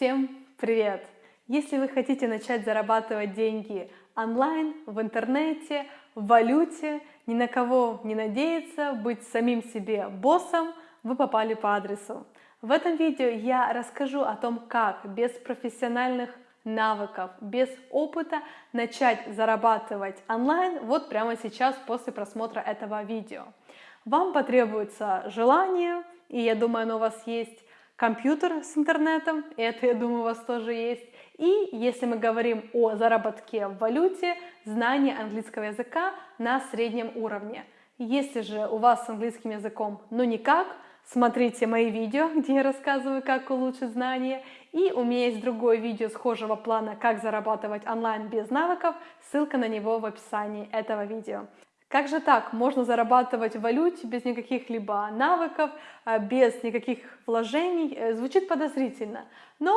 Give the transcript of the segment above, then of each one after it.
Всем привет! Если вы хотите начать зарабатывать деньги онлайн, в интернете, в валюте, ни на кого не надеяться, быть самим себе боссом, вы попали по адресу. В этом видео я расскажу о том, как без профессиональных навыков, без опыта начать зарабатывать онлайн вот прямо сейчас после просмотра этого видео. Вам потребуется желание, и я думаю, оно у вас есть, компьютер с интернетом, это, я думаю, у вас тоже есть. И если мы говорим о заработке в валюте, знание английского языка на среднем уровне. Если же у вас с английским языком ну никак, смотрите мои видео, где я рассказываю, как улучшить знания. И у меня есть другое видео схожего плана «Как зарабатывать онлайн без навыков», ссылка на него в описании этого видео. Как же так? Можно зарабатывать в валюте без никаких либо навыков, а, без никаких вложений. Э, звучит подозрительно. Но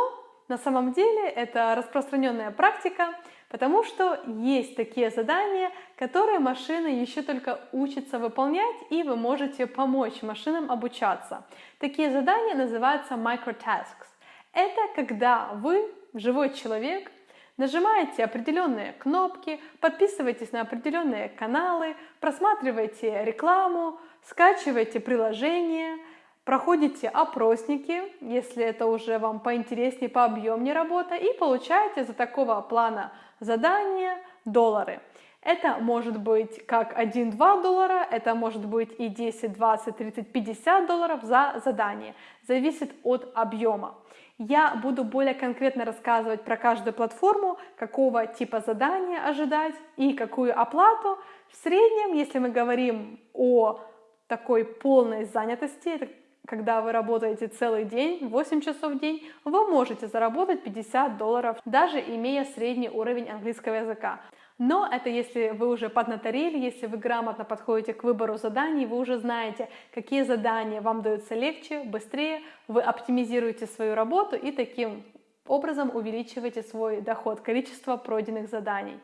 на самом деле это распространенная практика, потому что есть такие задания, которые машина еще только учится выполнять, и вы можете помочь машинам обучаться. Такие задания называются microtasks. Это когда вы, живой человек, Нажимаете определенные кнопки, подписывайтесь на определенные каналы, просматривайте рекламу, скачивайте приложения, проходите опросники, если это уже вам поинтереснее, пообъемнее работа, и получаете за такого плана задания доллары. Это может быть как 1-2 доллара, это может быть и 10, 20, 30, 50 долларов за задание. Зависит от объема. Я буду более конкретно рассказывать про каждую платформу, какого типа задания ожидать и какую оплату. В среднем, если мы говорим о такой полной занятости, когда вы работаете целый день, 8 часов в день, вы можете заработать 50 долларов, даже имея средний уровень английского языка. Но это если вы уже поднаторели, если вы грамотно подходите к выбору заданий, вы уже знаете, какие задания вам даются легче, быстрее, вы оптимизируете свою работу и таким образом увеличиваете свой доход, количество пройденных заданий.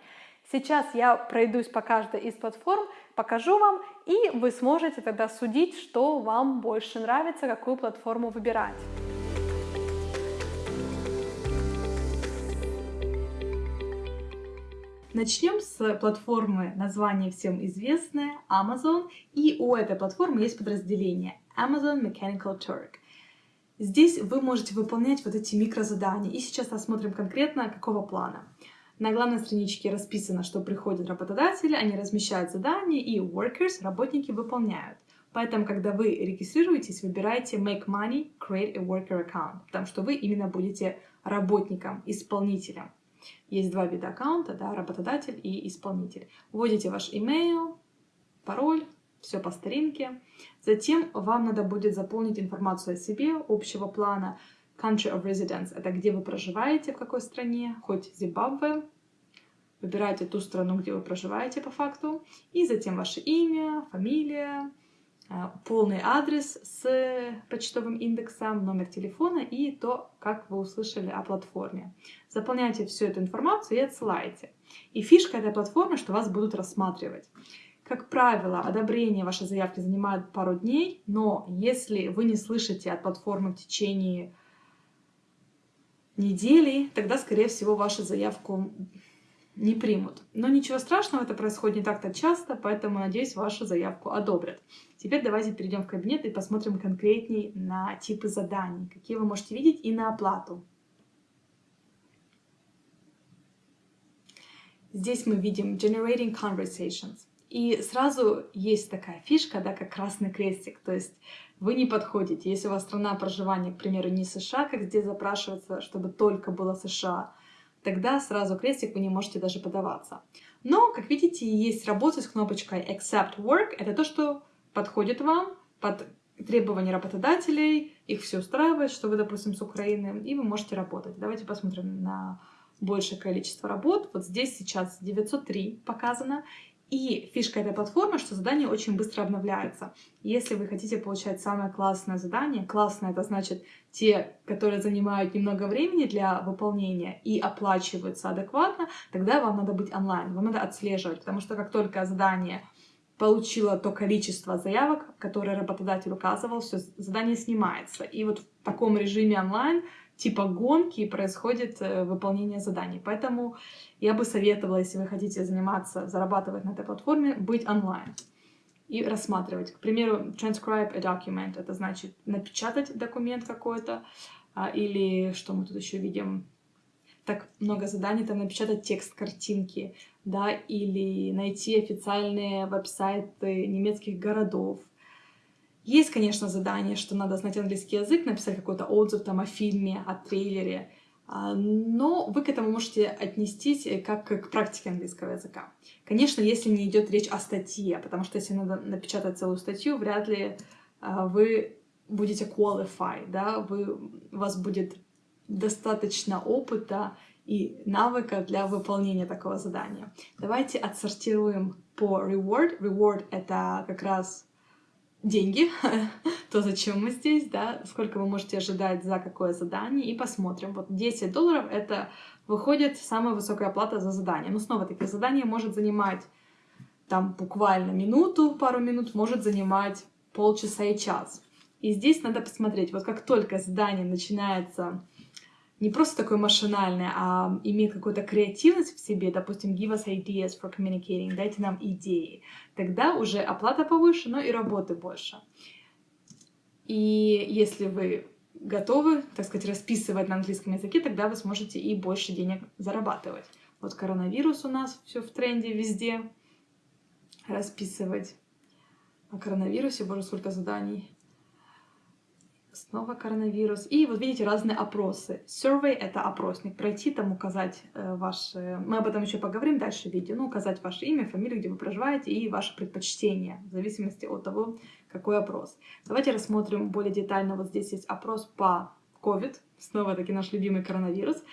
Сейчас я пройдусь по каждой из платформ, покажу вам, и вы сможете тогда судить, что вам больше нравится, какую платформу выбирать. Начнем с платформы, название всем известное, Amazon. И у этой платформы есть подразделение Amazon Mechanical Turk. Здесь вы можете выполнять вот эти микрозадания. И сейчас рассмотрим конкретно, какого плана. На главной страничке расписано, что приходят работодатели, они размещают задания, и workers, работники, выполняют. Поэтому, когда вы регистрируетесь, выбирайте Make Money, Create a Worker Account, потому что вы именно будете работником, исполнителем. Есть два вида аккаунта, да, работодатель и исполнитель. Вводите ваш email, пароль, все по старинке. Затем вам надо будет заполнить информацию о себе, общего плана. Country of Residence — это где вы проживаете, в какой стране, хоть Зимбабве. Выбирайте ту страну, где вы проживаете по факту. И затем ваше имя, фамилия, полный адрес с почтовым индексом, номер телефона и то, как вы услышали о платформе. Заполняйте всю эту информацию и отсылайте. И фишка этой платформы, что вас будут рассматривать. Как правило, одобрение вашей заявки занимает пару дней, но если вы не слышите от платформы в течение недели, тогда, скорее всего, вашу заявку не примут. Но ничего страшного, это происходит не так-то часто, поэтому, надеюсь, вашу заявку одобрят. Теперь давайте перейдем в кабинет и посмотрим конкретней на типы заданий, какие вы можете видеть, и на оплату. Здесь мы видим Generating Conversations. И сразу есть такая фишка, да, как красный крестик, то есть вы не подходите. Если у вас страна проживания, к примеру, не США, как здесь запрашивается, чтобы только было США, тогда сразу крестик вы не можете даже подаваться. Но, как видите, есть работа с кнопочкой Accept Work. Это то, что подходит вам под требования работодателей, их все устраивает, что вы, допустим, с Украины, и вы можете работать. Давайте посмотрим на большее количество работ. Вот здесь сейчас 903 показано, и фишка этой платформы, что задания очень быстро обновляются. Если вы хотите получать самое классное задание, классное это значит те, которые занимают немного времени для выполнения и оплачиваются адекватно, тогда вам надо быть онлайн, вам надо отслеживать, потому что как только задание получило то количество заявок, которое работодатель указывал, все, задание снимается. И вот в таком режиме онлайн типа гонки происходит э, выполнение заданий. Поэтому я бы советовала, если вы хотите заниматься, зарабатывать на этой платформе, быть онлайн и рассматривать. К примеру, transcribe a document, это значит напечатать документ какой-то, а, или что мы тут еще видим, так много заданий, там напечатать текст картинки, да, или найти официальные веб-сайты немецких городов. Есть, конечно, задание, что надо знать английский язык, написать какой-то отзыв там о фильме, о трейлере, а, но вы к этому можете отнестись э, как к практике английского языка. Конечно, если не идет речь о статье, потому что если надо напечатать целую статью, вряд ли а, вы будете qualify, да, вы, у вас будет достаточно опыта и навыка для выполнения такого задания. Давайте отсортируем по reward. Reward — это как раз деньги, то, зачем мы здесь, да, сколько вы можете ожидать за какое задание, и посмотрим. Вот 10 долларов — это выходит самая высокая оплата за задание. Но снова таки задание может занимать там буквально минуту, пару минут, может занимать полчаса и час. И здесь надо посмотреть, вот как только задание начинается не просто такое машинальное, а имеет какую-то креативность в себе, допустим, give us ideas for communicating, дайте нам идеи, тогда уже оплата повыше, но и работы больше. И если вы готовы, так сказать, расписывать на английском языке, тогда вы сможете и больше денег зарабатывать. Вот коронавирус у нас все в тренде везде. Расписывать о коронавирусе, боже, сколько заданий. Снова коронавирус. И вот видите разные опросы. Survey — это опросник. Пройти там, указать э, ваше... Мы об этом еще поговорим дальше в видео. Ну, указать ваше имя, фамилию, где вы проживаете, и ваше предпочтение, в зависимости от того, какой опрос. Давайте рассмотрим более детально. Вот здесь есть опрос по COVID. Снова-таки наш любимый коронавирус.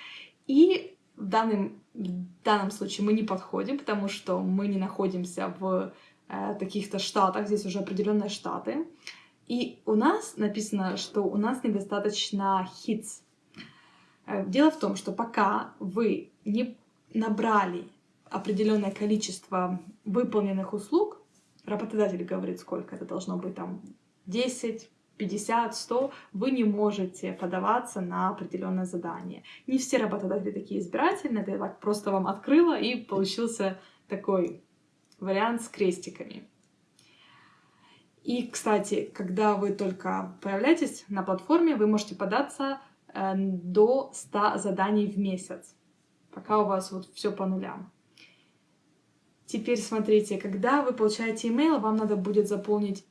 И в данном, в данном случае мы не подходим, потому что мы не находимся в э, каких-то штатах. Здесь уже определенные штаты. И у нас написано, что у нас недостаточно hits. Э, дело в том, что пока вы не набрали определенное количество выполненных услуг, работодатель говорит, сколько это должно быть, там 10, 50, 100, вы не можете подаваться на определенное задание. Не все работодатели такие избирательные, это я так просто вам открыла, и получился такой вариант с крестиками. И, кстати, когда вы только появляетесь на платформе, вы можете податься э, до 100 заданий в месяц, пока у вас вот все по нулям. Теперь смотрите, когда вы получаете email, вам надо будет заполнить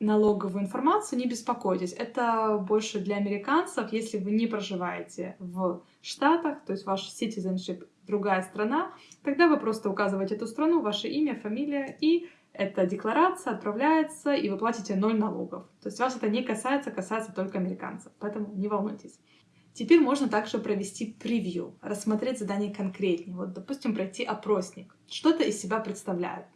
налоговую информацию, не беспокойтесь. Это больше для американцев, если вы не проживаете в Штатах, то есть ваш citizenship другая страна, тогда вы просто указываете эту страну, ваше имя, фамилия и эта декларация отправляется, и вы платите ноль налогов. То есть вас это не касается, касается только американцев, поэтому не волнуйтесь. Теперь можно также провести превью, рассмотреть задание конкретнее. Вот, допустим, пройти опросник. Что это из себя представляет?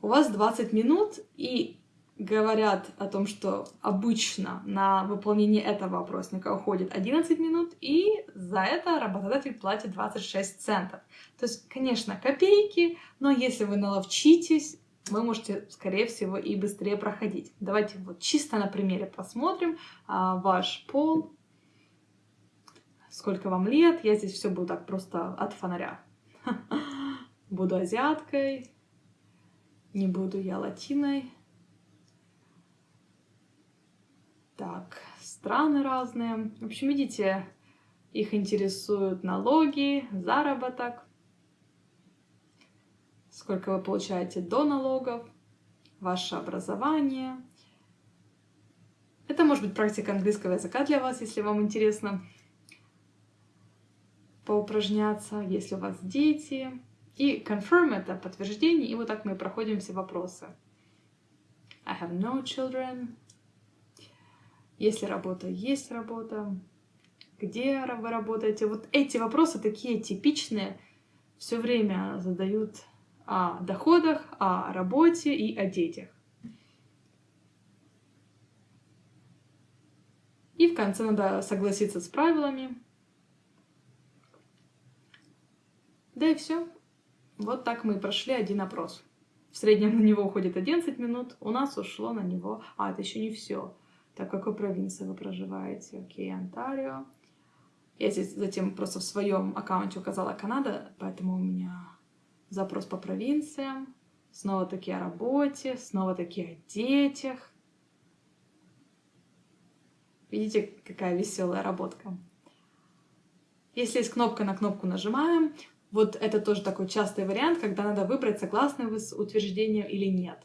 У вас 20 минут, и говорят о том, что обычно на выполнение этого опросника уходит 11 минут, и за это работодатель платит 26 центов. То есть, конечно, копейки, но если вы наловчитесь, вы можете, скорее всего, и быстрее проходить. Давайте вот чисто на примере посмотрим. А, ваш пол, сколько вам лет. Я здесь все буду так просто от фонаря. Буду азиаткой, не буду я латиной. Так, страны разные. В общем, видите, их интересуют налоги, заработок, сколько вы получаете до налогов, ваше образование. Это может быть практика английского языка для вас, если вам интересно поупражняться, если у вас дети. И confirm — это подтверждение, и вот так мы проходим все вопросы. I have no children. Если работа, есть работа. Где вы работаете? Вот эти вопросы такие типичные, все время задают о доходах, о работе и о детях. И в конце надо согласиться с правилами. Да и все. Вот так мы прошли один опрос. В среднем на него уходит 11 минут, у нас ушло на него... А, это еще не все. Так, в какой провинции вы проживаете? Окей, Онтарио. Я здесь затем просто в своем аккаунте указала Канада, поэтому у меня запрос по провинциям. Снова-таки о работе, снова-таки о детях. Видите, какая веселая работка. Если есть кнопка, на кнопку нажимаем. Вот это тоже такой частый вариант, когда надо выбрать, согласны вы с утверждением или нет.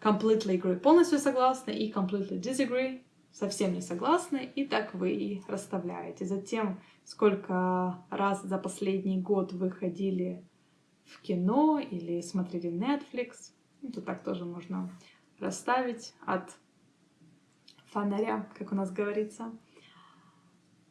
Completely agree – полностью согласны, и completely disagree – совсем не согласны, и так вы и расставляете. Затем, сколько раз за последний год вы ходили в кино или смотрели Netflix. Ну, тут так тоже можно расставить от фонаря, как у нас говорится.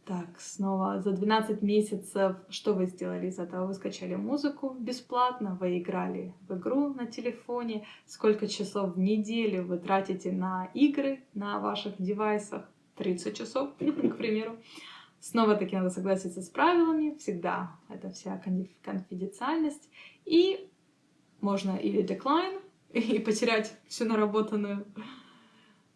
Так, снова за 12 месяцев что вы сделали из этого? Вы скачали музыку бесплатно, вы играли в игру на телефоне. Сколько часов в неделю вы тратите на игры на ваших девайсах? 30 часов, к примеру. Снова-таки надо согласиться с правилами, всегда это вся конфиденциальность. И можно или decline, и потерять всю наработанную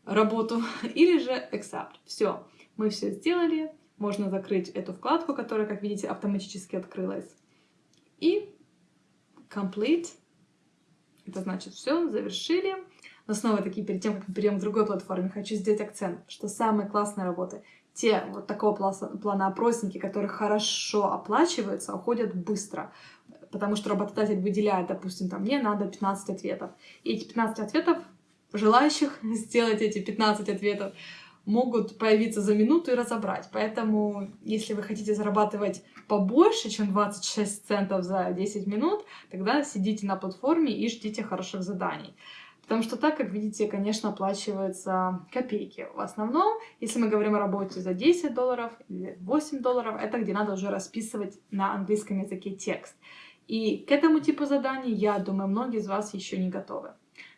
работу, или же accept. Все, мы все сделали, можно закрыть эту вкладку, которая, как видите, автоматически открылась. И complete, это значит все, завершили. Но снова таки, перед тем, как мы перейдем к другой платформе, хочу сделать акцент, что самые классные работы, те вот такого плана опросники, которые хорошо оплачиваются, уходят быстро. Потому что работодатель выделяет, допустим, там, мне надо 15 ответов. И эти 15 ответов, желающих сделать эти 15 ответов, могут появиться за минуту и разобрать. Поэтому, если вы хотите зарабатывать побольше, чем 26 центов за 10 минут, тогда сидите на платформе и ждите хороших заданий. Потому что так, как видите, конечно, оплачиваются копейки. В основном, если мы говорим о работе за 10 долларов или 8 долларов, это где надо уже расписывать на английском языке текст. И к этому типу заданий, я думаю, многие из вас еще не готовы.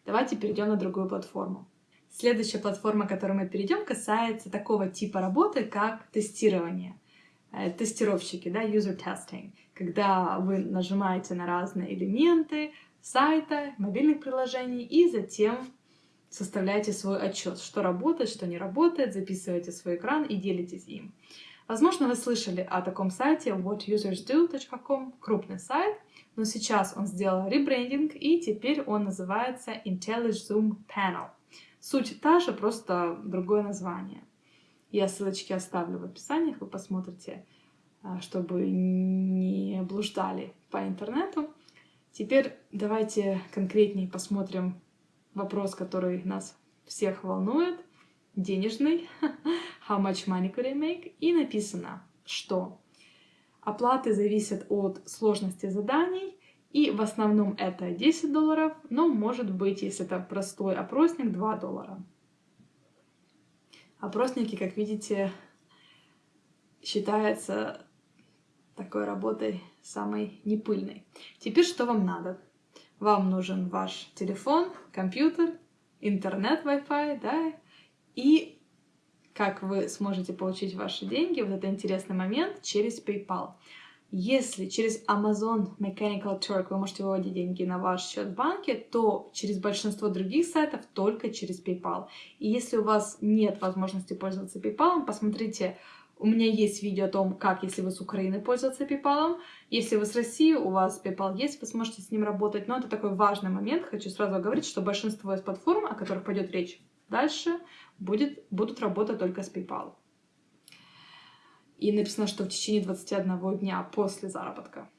Давайте перейдем на другую платформу. Следующая платформа, к которой мы перейдем, касается такого типа работы, как тестирование. Э, тестировщики, да, user testing, когда вы нажимаете на разные элементы сайта, мобильных приложений и затем составляете свой отчет, что работает, что не работает, записываете свой экран и делитесь им. Возможно, вы слышали о таком сайте whatusersdo.com, крупный сайт, но сейчас он сделал ребрендинг, и теперь он называется IntelliZoom Panel. Суть та же, просто другое название. Я ссылочки оставлю в описании, вы посмотрите, а, чтобы не блуждали по интернету. Теперь давайте конкретнее посмотрим вопрос, который нас всех волнует, денежный. How much money could I make? И написано, что оплаты зависят от сложности заданий, и в основном это 10 долларов, но может быть, если это простой опросник, 2 доллара. Опросники, как видите, считаются такой работой самой непыльной. Теперь что вам надо? Вам нужен ваш телефон, компьютер, интернет, Wi-Fi, да, и как вы сможете получить ваши деньги, вот это интересный момент, через PayPal. Если через Amazon Mechanical Turk вы можете выводить деньги на ваш счет в банке, то через большинство других сайтов только через PayPal. И если у вас нет возможности пользоваться PayPal, посмотрите, у меня есть видео о том, как, если вы с Украины, пользоваться PayPal. Если вы с России, у вас PayPal есть, вы сможете с ним работать. Но это такой важный момент. Хочу сразу говорить, что большинство из платформ, о которых пойдет речь дальше, будет, будут работать только с PayPal. И написано, что в течение 21 дня после заработка.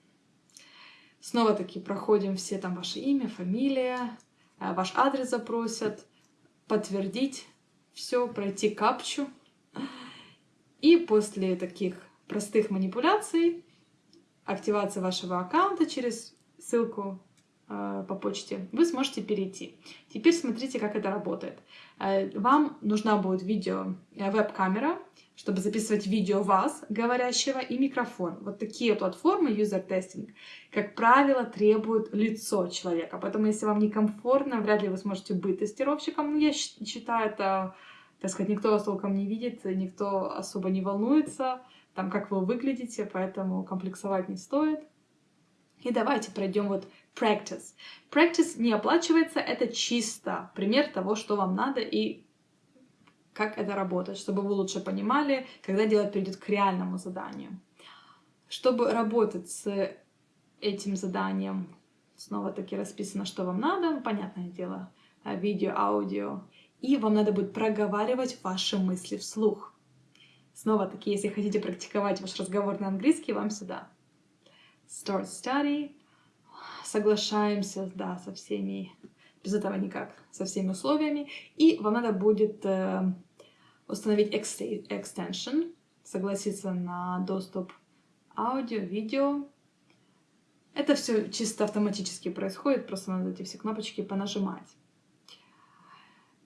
Снова-таки проходим все там ваше имя, фамилия, э, ваш адрес запросят, подтвердить все, пройти капчу. И после таких простых манипуляций, активация вашего аккаунта через ссылку по почте, вы сможете перейти. Теперь смотрите, как это работает. Э, вам нужна будет видео, веб-камера, чтобы записывать видео вас, говорящего, и микрофон. Вот такие платформы user testing, как правило, требуют лицо человека. Поэтому, если вам некомфортно, вряд ли вы сможете быть тестировщиком. Ну, я считаю, это, так сказать, никто вас толком не видит, никто особо не волнуется, там, как вы выглядите, поэтому комплексовать не стоит. И давайте пройдем вот practice. Practice не оплачивается, это чисто пример того, что вам надо и как это работает, чтобы вы лучше понимали, когда дело перейдет к реальному заданию. Чтобы работать с этим заданием, снова-таки расписано, что вам надо, понятное дело, э, видео, аудио, и вам надо будет проговаривать ваши мысли вслух. Снова-таки, если хотите практиковать ваш разговор на английский, вам сюда. Start study. Соглашаемся, да, со всеми, без этого никак, со всеми условиями. И вам надо будет э, установить extension, согласиться на доступ аудио, видео. Это все чисто автоматически происходит, просто надо эти все кнопочки понажимать.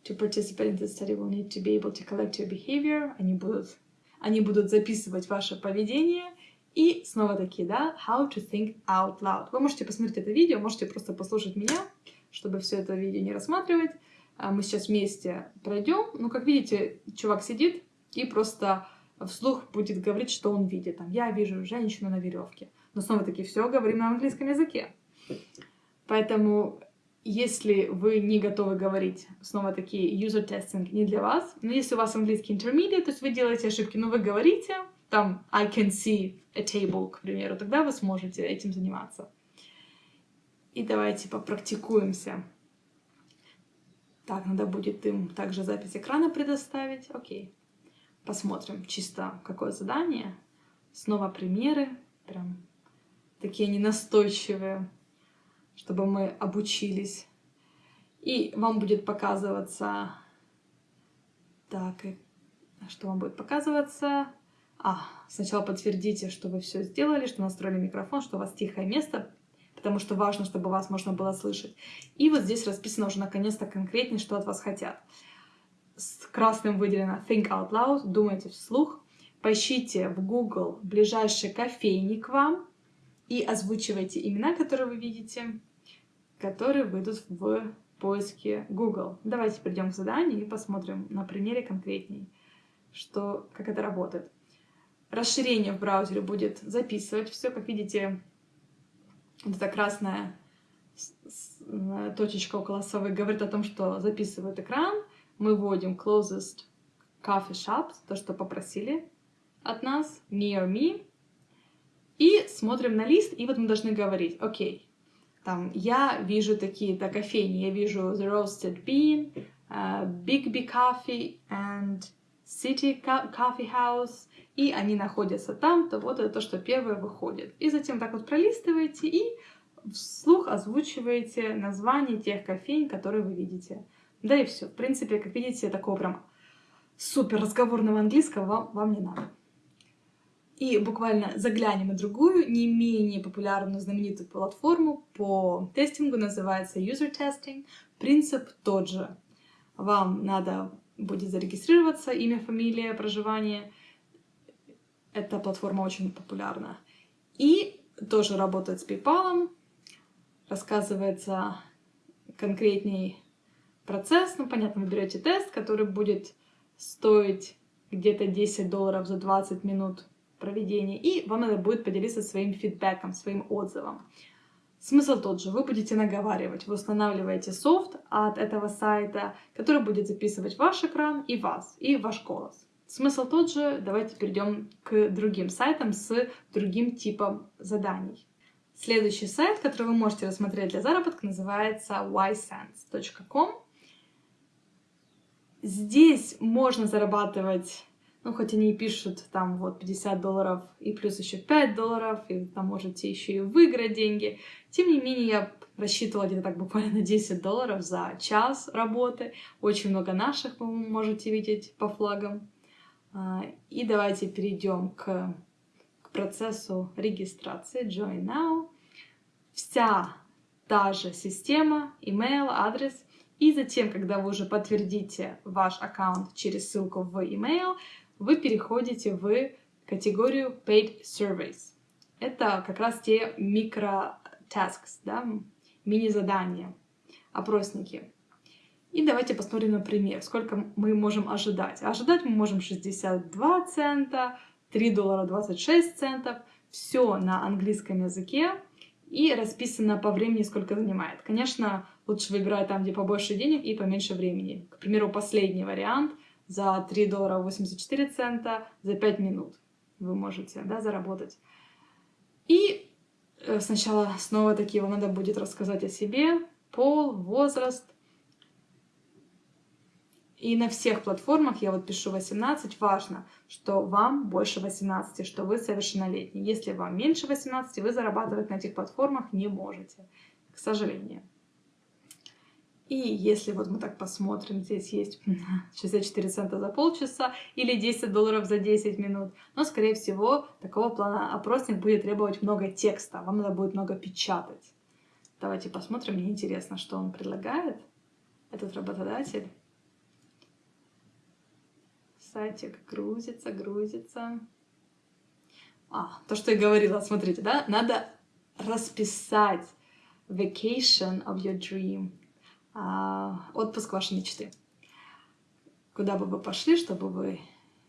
To participate in the study, we'll need to be able to collect your behavior. Они будут, они будут записывать ваше поведение. И снова такие, да, how to think out loud. Вы можете посмотреть это видео, можете просто послушать меня, чтобы все это видео не рассматривать. А мы сейчас вместе пройдем. Ну, как видите, чувак сидит и просто вслух будет говорить, что он видит. Там, я вижу женщину на веревке. Но снова-таки все говорим на английском языке. Поэтому если вы не готовы говорить, снова-таки, user testing не для вас, но если у вас английский intermediate, то есть вы делаете ошибки, но вы говорите, там, I can see a table, к примеру, тогда вы сможете этим заниматься. И давайте попрактикуемся. Так, надо будет им также запись экрана предоставить. Окей. Посмотрим чисто, какое задание. Снова примеры. Прям такие они настойчивые чтобы мы обучились. И вам будет показываться... Так, что вам будет показываться? А, сначала подтвердите, что вы все сделали, что настроили микрофон, что у вас тихое место, потому что важно, чтобы вас можно было слышать. И вот здесь расписано уже наконец-то конкретнее, что от вас хотят. С красным выделено Think Out Loud, думайте вслух. Поищите в Google ближайший кофейник вам и озвучивайте имена, которые вы видите которые выйдут в поиске Google. Давайте перейдем к заданию и посмотрим на примере конкретней, что, как это работает. Расширение в браузере будет записывать все. Как видите, вот эта красная точечка около совы говорит о том, что записывает экран. Мы вводим closest coffee shops, то, что попросили от нас, near me. И смотрим на лист, и вот мы должны говорить, окей, там, я вижу такие-то кофейни, я вижу The Roasted Bean, uh, Big Big Coffee and City Coffee House, и они находятся там, то вот это то, что первое выходит. И затем так вот пролистываете и вслух озвучиваете название тех кофейн, которые вы видите. Да и все. В принципе, как видите, такого прям супер разговорного английского вам, вам не надо. И буквально заглянем на другую, не менее популярную, знаменитую платформу по тестингу, называется User Testing. Принцип тот же. Вам надо будет зарегистрироваться, имя, фамилия, проживание. Эта платформа очень популярна. И тоже работает с PayPal. Рассказывается конкретней процесс. Ну, понятно, вы берете тест, который будет стоить где-то 10 долларов за 20 минут проведения, и вам надо будет поделиться своим фидбэком, своим отзывом. Смысл тот же, вы будете наговаривать, вы устанавливаете софт от этого сайта, который будет записывать ваш экран и вас, и ваш голос. Смысл тот же, давайте перейдем к другим сайтам с другим типом заданий. Следующий сайт, который вы можете рассмотреть для заработка, называется ysense.com. Здесь можно зарабатывать ну, хоть они и пишут там вот 50 долларов и плюс еще 5 долларов, и там можете еще и выиграть деньги. Тем не менее, я рассчитывала где-то так буквально на 10 долларов за час работы. Очень много наших вы можете видеть по флагам. А, и давайте перейдем к, к процессу регистрации Join Now. Вся та же система, email, адрес. И затем, когда вы уже подтвердите ваш аккаунт через ссылку в email, вы переходите в категорию Paid Surveys. Это как раз те микро-tasks, да, мини-задания, опросники. И давайте посмотрим на пример, сколько мы можем ожидать. Ожидать мы можем 62 цента, 3 доллара 26 центов. Все на английском языке и расписано по времени, сколько занимает. Конечно, лучше выбирать там, где побольше денег и поменьше времени. К примеру, последний вариант за 3 доллара 84 цента за 5 минут вы можете да, заработать. И э, сначала снова таки вам надо будет рассказать о себе, пол, возраст. И на всех платформах я вот пишу 18. Важно, что вам больше 18, что вы совершеннолетний. Если вам меньше 18, вы зарабатывать на этих платформах не можете, к сожалению. И если вот мы так посмотрим, здесь есть 64 цента за полчаса или 10 долларов за 10 минут, но, скорее всего, такого плана опросник будет требовать много текста, вам надо будет много печатать. Давайте посмотрим, мне интересно, что он предлагает, этот работодатель. Сайтик грузится, грузится. А, то, что я говорила, смотрите, да, надо расписать vacation of your dream отпуск вашей мечты. Куда бы вы пошли, что бы вы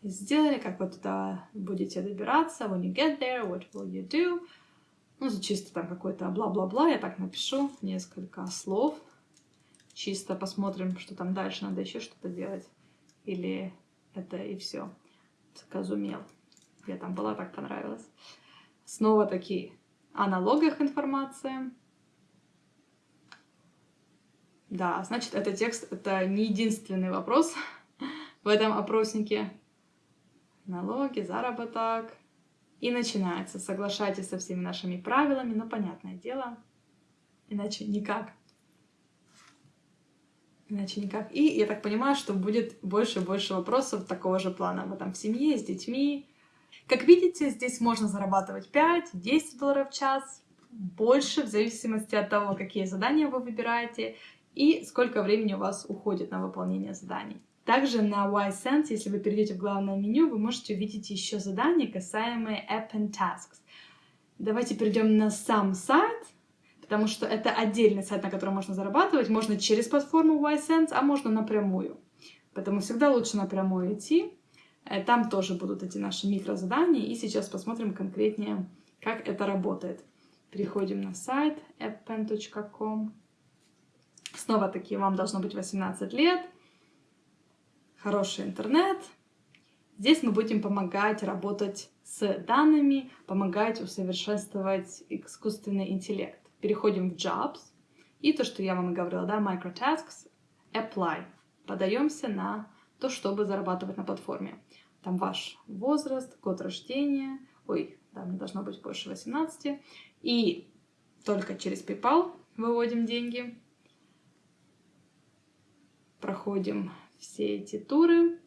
сделали, как вы туда будете добираться, when you get there, what will you do? Ну, чисто там какой-то бла-бла-бла, я так напишу несколько слов. Чисто посмотрим, что там дальше, надо еще что-то делать. Или это и все. Казумел. Я там была, так понравилось. Снова такие о налогах информация. Да, значит, этот текст — это не единственный вопрос в этом опроснике. Налоги, заработок. И начинается. Соглашайтесь со всеми нашими правилами, но понятное дело, иначе никак. Иначе никак. И я так понимаю, что будет больше и больше вопросов такого же плана. Вы там в семье, с детьми. Как видите, здесь можно зарабатывать 5-10 долларов в час, больше, в зависимости от того, какие задания вы выбираете и сколько времени у вас уходит на выполнение заданий. Также на YSense, если вы перейдете в главное меню, вы можете увидеть еще задания, касаемые App and Tasks. Давайте перейдем на сам сайт, потому что это отдельный сайт, на котором можно зарабатывать. Можно через платформу YSense, а можно напрямую. Поэтому всегда лучше напрямую идти. Э, там тоже будут эти наши микрозадания. И сейчас посмотрим конкретнее, как это работает. Переходим на сайт appn.com. Снова-таки вам должно быть 18 лет, хороший интернет. Здесь мы будем помогать работать с данными, помогать усовершенствовать искусственный интеллект. Переходим в Jobs. И то, что я вам и говорила, да, Microtasks, Apply. Подаемся на то, чтобы зарабатывать на платформе. Там ваш возраст, год рождения. Ой, да, мне должно быть больше 18. И только через PayPal выводим деньги проходим все эти туры.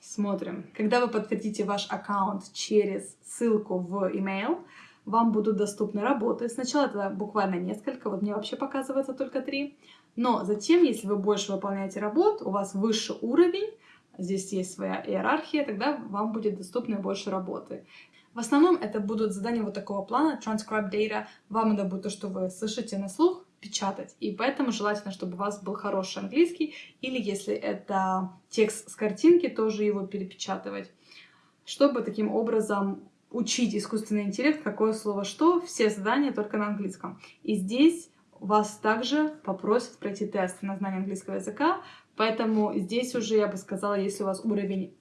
Смотрим. Когда вы подтвердите ваш аккаунт через ссылку в email, вам будут доступны работы. Сначала это буквально несколько, вот мне вообще показывается только три. Но затем, если вы больше выполняете работ, у вас выше уровень, здесь есть своя иерархия, тогда вам будет доступны больше работы. В основном это будут задания вот такого плана, transcribe data. Вам это будет то, что вы слышите на слух, печатать. И поэтому желательно, чтобы у вас был хороший английский, или если это текст с картинки, тоже его перепечатывать, чтобы таким образом учить искусственный интеллект, какое слово что, все задания только на английском. И здесь вас также попросят пройти тест на знание английского языка, поэтому здесь уже, я бы сказала, если у вас уровень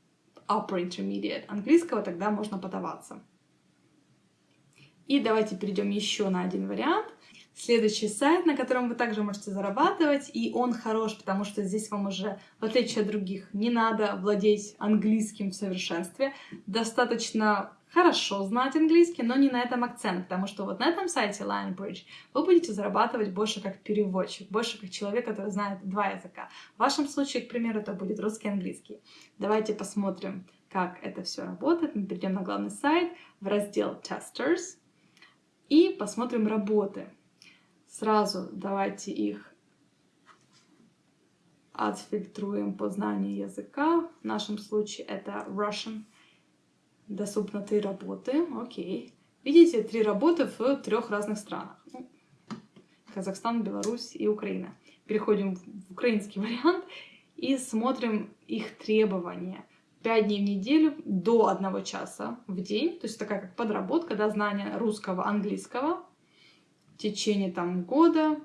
upper intermediate английского, тогда можно подаваться. И давайте перейдем еще на один вариант. Следующий сайт, на котором вы также можете зарабатывать, и он хорош, потому что здесь вам уже, в отличие от других, не надо владеть английским в совершенстве. Достаточно хорошо знать английский, но не на этом акцент, потому что вот на этом сайте Lionbridge вы будете зарабатывать больше как переводчик, больше как человек, который знает два языка. В вашем случае, к примеру, это будет русский и английский. Давайте посмотрим, как это все работает. Мы перейдем на главный сайт в раздел Testers и посмотрим работы. Сразу давайте их отфильтруем по знанию языка. В нашем случае это Russian. Доступно три работы. Окей. Видите, три работы в трех разных странах. Ну, Казахстан, Беларусь и Украина. Переходим в украинский вариант и смотрим их требования. Пять дней в неделю до одного часа в день. То есть такая как подработка, да, знание русского, английского течение там года.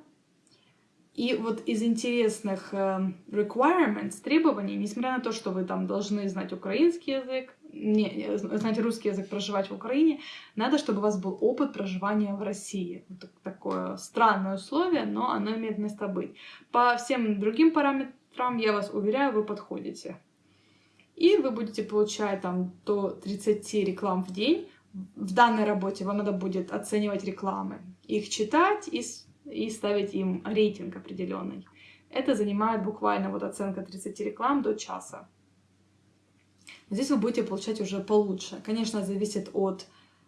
И вот из интересных э, requirements, требований, несмотря на то, что вы там должны знать украинский язык, не, знать русский язык, проживать в Украине, надо, чтобы у вас был опыт проживания в России. Вот такое странное условие, но оно имеет место быть. По всем другим параметрам, я вас уверяю, вы подходите. И вы будете получать там до 30 реклам в день. В данной работе вам надо будет оценивать рекламы, их читать и, и ставить им рейтинг определенный. Это занимает буквально вот оценка 30 реклам до часа. Здесь вы будете получать уже получше. Конечно, зависит от,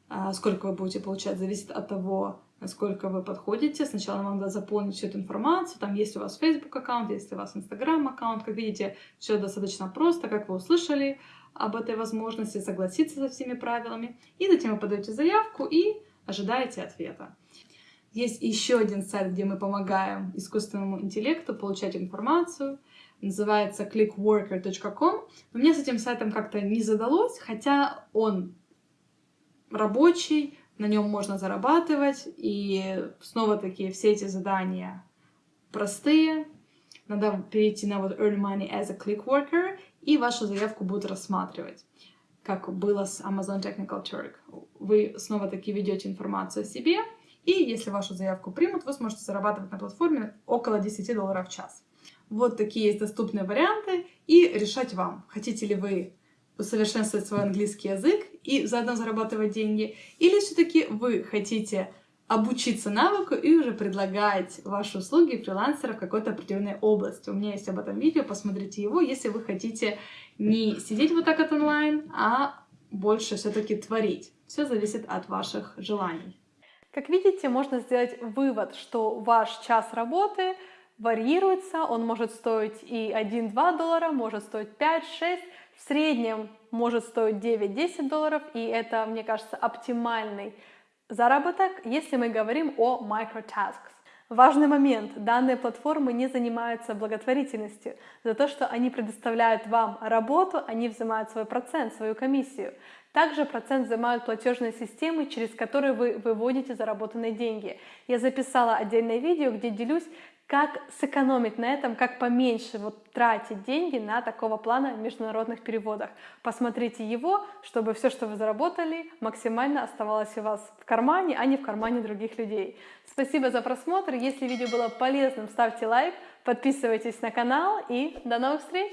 а, сколько вы будете получать, зависит от того, насколько вы подходите. Сначала вам надо заполнить всю эту информацию. Там есть у вас Facebook аккаунт, есть у вас Instagram аккаунт. Как видите, все достаточно просто, как вы услышали об этой возможности, согласиться со всеми правилами. И затем вы подаете заявку и ожидаете ответа. Есть еще один сайт, где мы помогаем искусственному интеллекту получать информацию – называется clickworker.com. Но мне с этим сайтом как-то не задалось, хотя он рабочий, на нем можно зарабатывать, и снова-таки все эти задания простые. Надо перейти на вот Earn Money as a Click Worker, и вашу заявку будут рассматривать, как было с Amazon Technical Turk. Вы снова-таки ведете информацию о себе, и если вашу заявку примут, вы сможете зарабатывать на платформе около 10 долларов в час. Вот такие есть доступные варианты, и решать вам, хотите ли вы усовершенствовать свой английский язык и заодно зарабатывать деньги, или все-таки вы хотите обучиться навыку и уже предлагать ваши услуги фрилансера в какой-то определенной области. У меня есть об этом видео, посмотрите его, если вы хотите не сидеть вот так от онлайн, а больше все-таки творить. Все зависит от ваших желаний. Как видите, можно сделать вывод, что ваш час работы — варьируется, он может стоить и 1-2 доллара, может стоить 5-6, в среднем может стоить 9-10 долларов, и это, мне кажется, оптимальный заработок, если мы говорим о microtasks. Важный момент. Данные платформы не занимаются благотворительностью. За то, что они предоставляют вам работу, они взимают свой процент, свою комиссию. Также процент взимают платежные системы, через которые вы выводите заработанные деньги. Я записала отдельное видео, где делюсь, как сэкономить на этом, как поменьше вот тратить деньги на такого плана международных переводах. Посмотрите его, чтобы все, что вы заработали, максимально оставалось у вас в кармане, а не в кармане других людей. Спасибо за просмотр. Если видео было полезным, ставьте лайк, подписывайтесь на канал и до новых встреч!